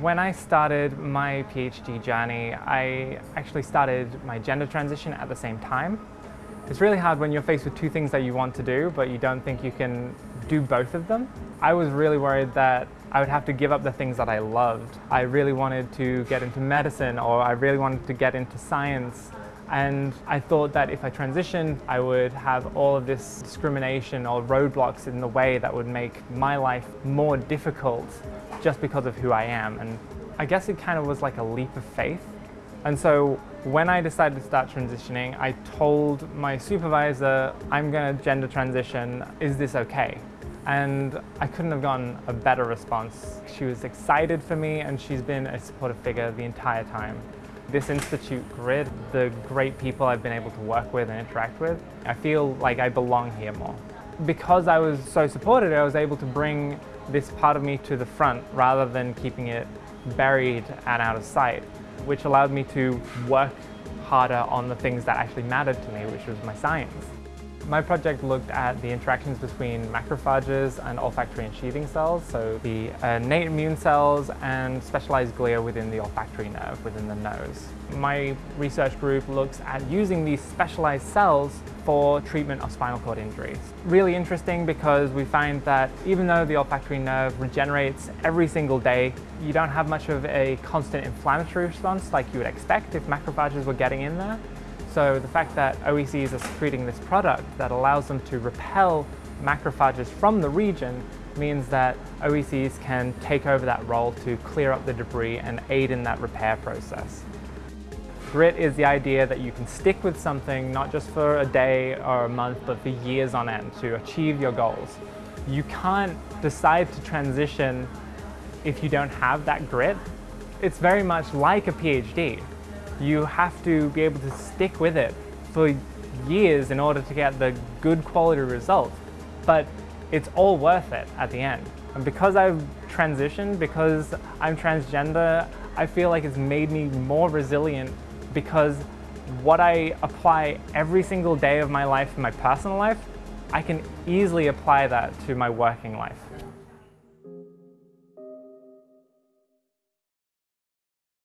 When I started my PhD journey, I actually started my gender transition at the same time. It's really hard when you're faced with two things that you want to do, but you don't think you can do both of them. I was really worried that I would have to give up the things that I loved. I really wanted to get into medicine or I really wanted to get into science. And I thought that if I transitioned, I would have all of this discrimination or roadblocks in the way that would make my life more difficult just because of who I am. And I guess it kind of was like a leap of faith. And so when I decided to start transitioning, I told my supervisor, I'm going to gender transition, is this okay? And I couldn't have gotten a better response. She was excited for me and she's been a supportive figure the entire time. This Institute grid, the great people I've been able to work with and interact with, I feel like I belong here more. Because I was so supported, I was able to bring this part of me to the front rather than keeping it buried and out of sight, which allowed me to work harder on the things that actually mattered to me, which was my science. My project looked at the interactions between macrophages and olfactory ensheathing cells, so the uh, innate immune cells and specialized glia within the olfactory nerve within the nose. My research group looks at using these specialized cells for treatment of spinal cord injuries. Really interesting because we find that even though the olfactory nerve regenerates every single day, you don't have much of a constant inflammatory response like you would expect if macrophages were getting in there. So the fact that OECs are secreting this product that allows them to repel macrophages from the region means that OECs can take over that role to clear up the debris and aid in that repair process. Grit is the idea that you can stick with something not just for a day or a month, but for years on end to achieve your goals. You can't decide to transition if you don't have that grit. It's very much like a PhD you have to be able to stick with it for years in order to get the good quality results. But it's all worth it at the end. And because I've transitioned, because I'm transgender, I feel like it's made me more resilient because what I apply every single day of my life in my personal life, I can easily apply that to my working life.